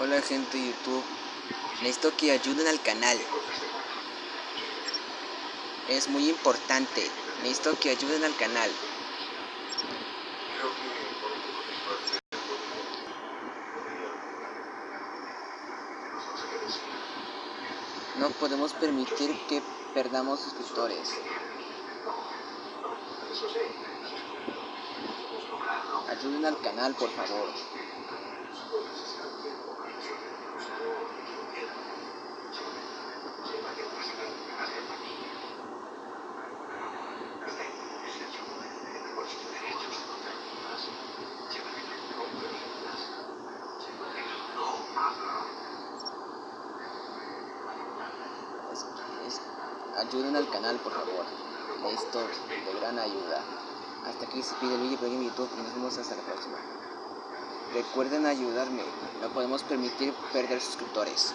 Hola gente de YouTube, necesito que ayuden al canal. Es muy importante, necesito que ayuden al canal. No podemos permitir que perdamos suscriptores. Ayuden al canal, por favor. Es- es- ayuden al canal, por favor. Esto de gran ayuda. Hasta aquí se pide por aquí en YouTube y nos vemos hasta la próxima. Recuerden ayudarme, no podemos permitir perder suscriptores.